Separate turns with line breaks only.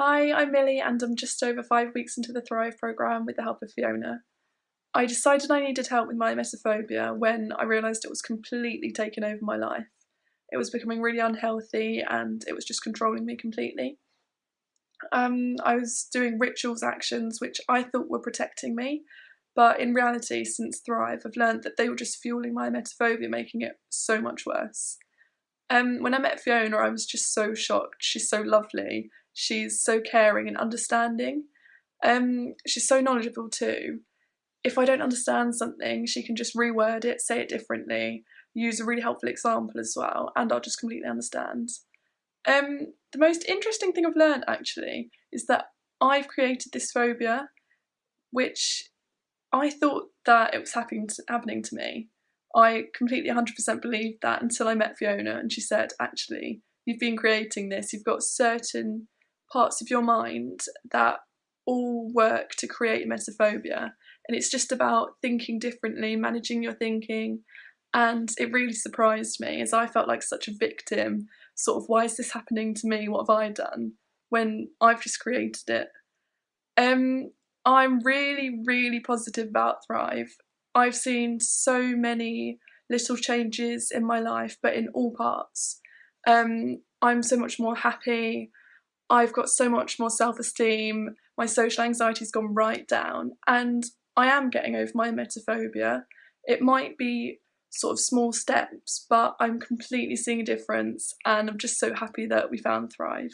Hi, I'm Millie and I'm just over five weeks into the Thrive programme with the help of Fiona. I decided I needed help with my emetophobia when I realised it was completely taking over my life. It was becoming really unhealthy and it was just controlling me completely. Um, I was doing rituals actions which I thought were protecting me, but in reality, since Thrive, I've learned that they were just fueling my emetophobia, making it so much worse. Um, when I met Fiona, I was just so shocked. She's so lovely She's so caring and understanding. Um, she's so knowledgeable too. If I don't understand something, she can just reword it, say it differently, use a really helpful example as well, and I'll just completely understand. Um, the most interesting thing I've learned actually is that I've created this phobia, which I thought that it was happening to, happening to me. I completely 100% believed that until I met Fiona and she said, actually, you've been creating this, you've got certain parts of your mind that all work to create emetophobia. And it's just about thinking differently, managing your thinking. And it really surprised me as I felt like such a victim. Sort of, why is this happening to me? What have I done? When I've just created it. Um, I'm really, really positive about Thrive. I've seen so many little changes in my life, but in all parts. Um, I'm so much more happy. I've got so much more self esteem, my social anxiety's gone right down, and I am getting over my emetophobia. It might be sort of small steps, but I'm completely seeing a difference, and I'm just so happy that we found Thrive.